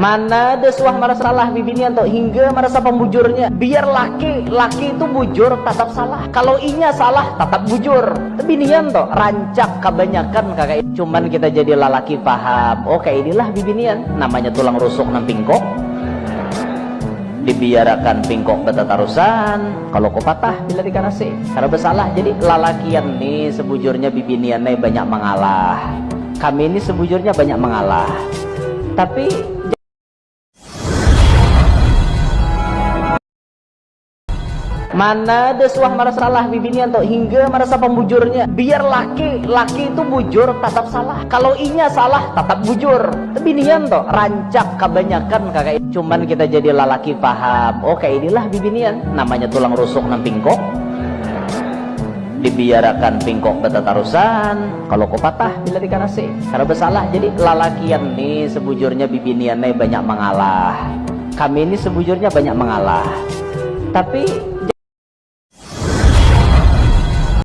Mana ada suah merasa salah bibinian tuh hingga merasa pembujurnya. Biar laki laki itu bujur tetap salah. Kalau inya salah tetap bujur. Bibinian tuh rancak kebanyakan kakak. Cuman kita jadi lalaki paham. Oke inilah bibinian. Namanya tulang rusuk nang pingkok. Dibiarakan pingkok betatarusan. Kalau kau patah bila dikarasi. Karena bersalah jadi lalakian nih sebujurnya bibinian nih banyak mengalah. Kami ini sebujurnya banyak mengalah. Tapi Mana ada suah merasa salah bibinian tuh hingga merasa pembujurnya. Biar laki laki itu bujur tetap salah. Kalau inya salah tetap bujur. Bibinian tuh rancak kebanyakan kakak. Cuman kita jadi lalaki paham. Oke inilah bibinian. Namanya tulang rusuk nang pingkok. Dibiarakan pingkok betatarusan. Kalau kau patah bila dikarasi. Karena bersalah jadi lalakian nih sebujurnya bibinian nih banyak mengalah. Kami ini sebujurnya banyak mengalah. Tapi